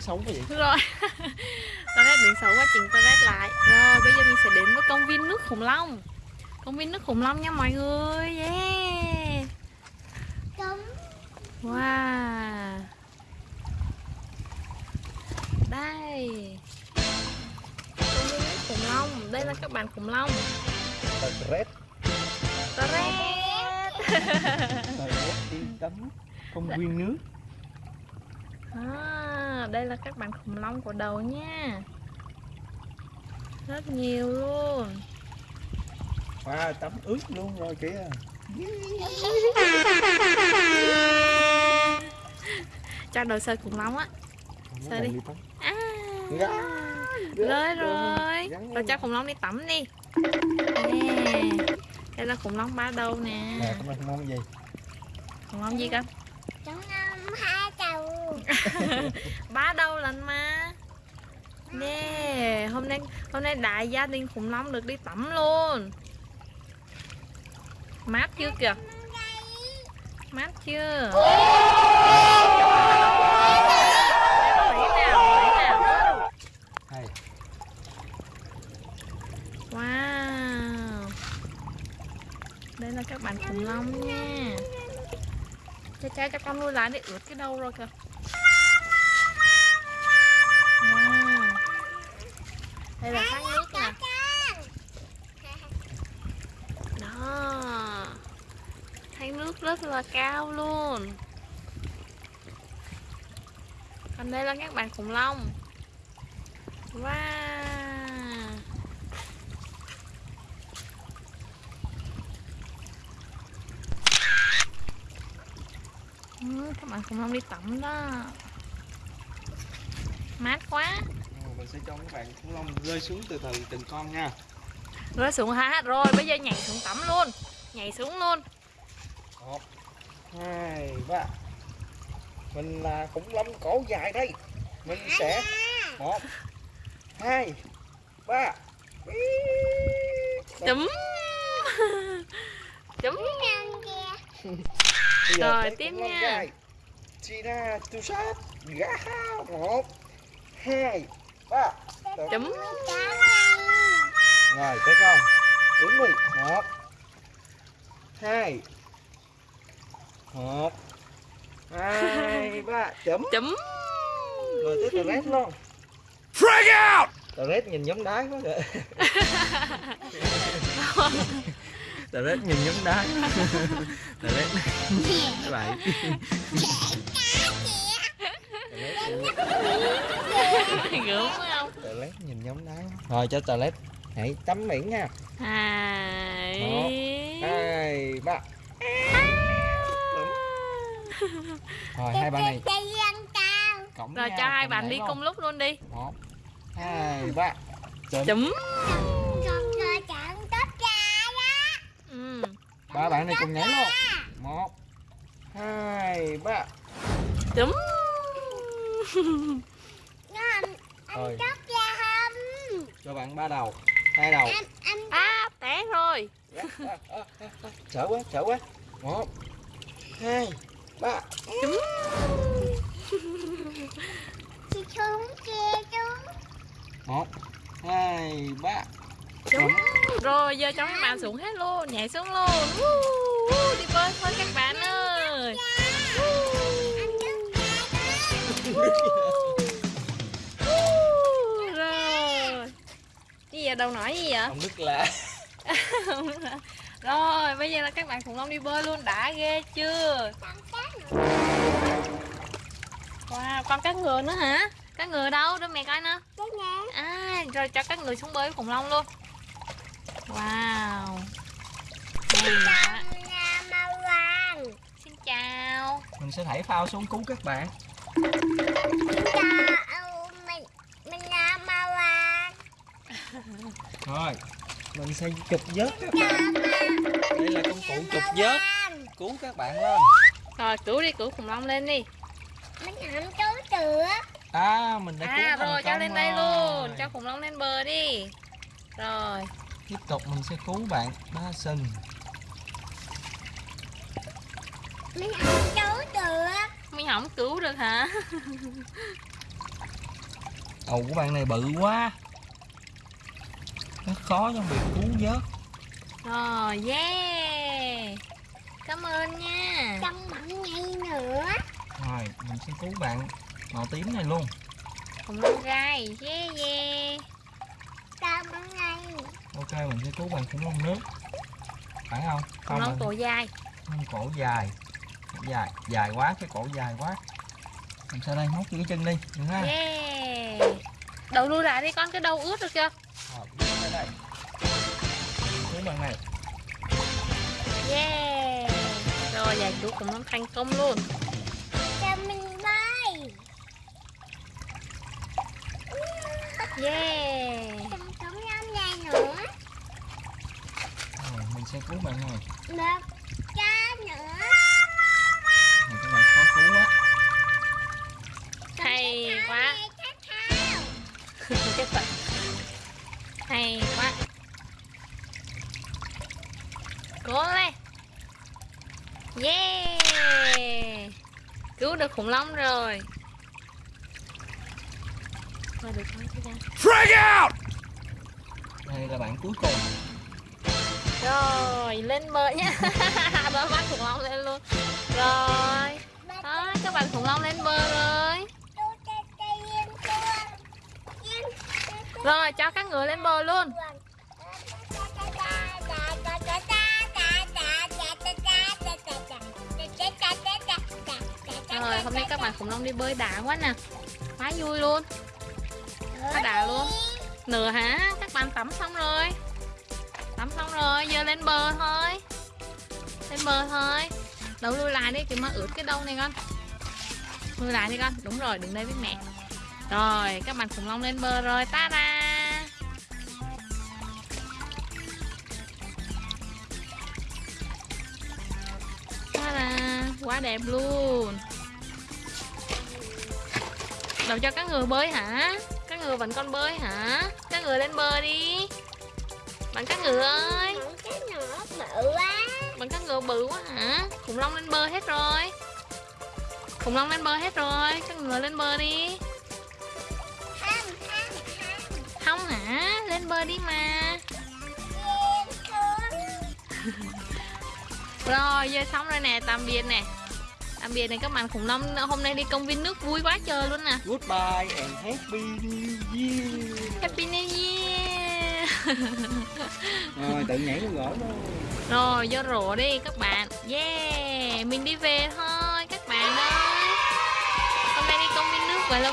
xấu quá vậy? Rồi. Toilet điện xấu quá chỉnh toilet lại. Rồi bây giờ mình sẽ đến với công viên nước khủng long. Công viên nước khủng long nha mọi người. Yeah. Wow. Đây. Công viên nước khủng long. Đây là các bạn khủng long. Red toilet. Red đi tắm. Công viên nước đây là các bạn khủng long của đầu nha. Rất nhiều luôn. Wow tắm ướt luôn rồi kìa. Cho đồ sơi khủng long á. Cần đi? đi à, rồi gá, rồi rồi lên. cho khủng long đi tắm đi. Nè đây là khủng long ba đầu nè. Nè con không mong gì? Khủng long gì cơ? Chúng năm hai ba đầu lần mà nè hôm nay hôm nay đại gia đình khủng long được đi tắm luôn. Mát chưa kìa? Mát chưa? Wow. Đây là các bạn khủng long nha. Cha cha cho con nuôi lại để ướt cái đầu rồi kìa rất là cao luôn. Còn đây là các bạn khủng long. Wow. Ừ, các bạn khủng long đi tắm đó. Mát quá. Mình sẽ cho các bạn khủng long rơi xuống từ từ từng con nha. Rơi xuống hả? Rồi bây giờ nhảy xuống tắm luôn. Nhảy xuống luôn một hai ba. Mình là khủng long cổ dài đây. Mình sẽ một hai ba. Chấm. Chấm. Rồi, tiếp nha. Tina tu sát gá một hai ba. Chấm. Rồi tới con. Đứng đi một hai một hai ba chấm. Chấm. Rồi tới tờ rét luôn. Frag out! Tờ rét nhìn giống đá quá kìa. Tờ rét nhìn giống đá. Tờ rét. Không? Tờ rét nhìn giống đá. Rồi cho tờ rét. Hãy tắm biển nha. Hai. Hai ba rồi hai bạn này. Cộng rồi cho hai bạn đi luôn. cùng lúc luôn đi. Một hai ba. Chấm. Chấm ừ. ba bạn này cùng nhảy luôn. một hai ba. Chấm. Rồi. cho bạn ba đầu hai đầu. À té rồi. Sợ quá sợ quá. Một hai ba chấm một hai ba. Chấm rồi giờ cho các bạn xuống hết luôn nhảy xuống luôn. Đi bơi thôi các bạn ơi. Rồi. Gì vậy? Đâu nói gì vậy? Ông đức là rồi bây giờ là các bạn khủng long đi bơi luôn. Đã ghê chưa? Wow còn cá ngựa nữa hả? Cá ngựa đâu? Đưa mẹ coi nè. À rồi cho các người xuống bơi với khủng long luôn. Wow. Hay quá. xin chào. Mình sẽ thảy phao xuống cứu các bạn. Rồi mình sẽ chụp vớt các bạn. Đây là công cụ chụp vớt. Cứu các bạn lên. Rồi cứu đi cứu khủng long lên đi. Mình không chú được à mình đã cứu à thành rồi cho công lên đây luôn. Cho khủng long lên bờ đi. Rồi. Tiếp tục mình sẽ cứu bạn ba sừng. Mình không chú được mình không cứu được hả? Đầu của bạn này bự quá nó khó trong việc cứu vớt. Rồi, yeah. Cảm ơn nha. Trong mặn ngay nữa. Rồi mình sẽ cứu bạn màu tím này luôn. Khủng long gai, yeah yeah. Trong mặn ngay. Ok mình sẽ cứu bạn khủng long nước. Phải không? Khủng không long cổ dài. Con cổ dài. Dài dài quá cái cổ dài quá. Làm sao đây? Móc cái chân đi được ha. Yeah. Đầu lui lại đi con, cái đầu ướt được chưa? rồi cứu bạn này. Yeah. Rồi, giải cứu khủng long thành công luôn. Cho mình bay. Yeah. Trống năm dài nữa. Rồi mình sẽ cứu bạn này. Một cha nữa. Này các bạn khó cứu quá. Hay quá. Hay quá Cố lên Yeah! Cứu được khủng long rồi. Rồi được không chị ra. Đây là bạn cuối cùng. Rồi lên bờ nha Đó bắt khủng long lên luôn. Rồi. Đó các bạn khủng long lên bờ rồi. Rồi cho các người lên bờ luôn Rồi hôm nay các bạn khủng long đi bơi đã quá nè. Quá vui luôn. Quá đã luôn. Nửa hả? Các bạn tắm xong rồi. Tắm xong rồi, giờ lên bờ thôi. Lên bờ thôi. Đâu lui lại đi, kìa mà ướt cái đâu này con. Lui lại đi con, đúng rồi, đứng đây với mẹ. Rồi, các bạn khủng long lên bờ rồi, ta ra. Ta quá đẹp luôn. Đâu cho các người bơi hả? Các người vẫn còn bơi hả? Các người lên bờ đi. Bạn các người ơi. Cái nhỏ bự quá. Bạn các người bự quá hả? Khủng long lên bờ hết rồi. Khủng long lên bờ hết rồi. Các người lên bờ đi. Thăm Không hả? Lên bờ đi mà. Xuống Rồi giờ xong rồi nè Tạm biệt nè Tạm biệt này các bạn khủng long Hôm nay đi công viên nước vui quá trời luôn nè. Goodbye and happy new year. Happy New Year. Rồi tự nhảy vô gỗ luôn. Rồi vô rổ đi các bạn. Yeah Mình đi về thôi các bạn ơi. Hôm nay đi công viên nước vậy là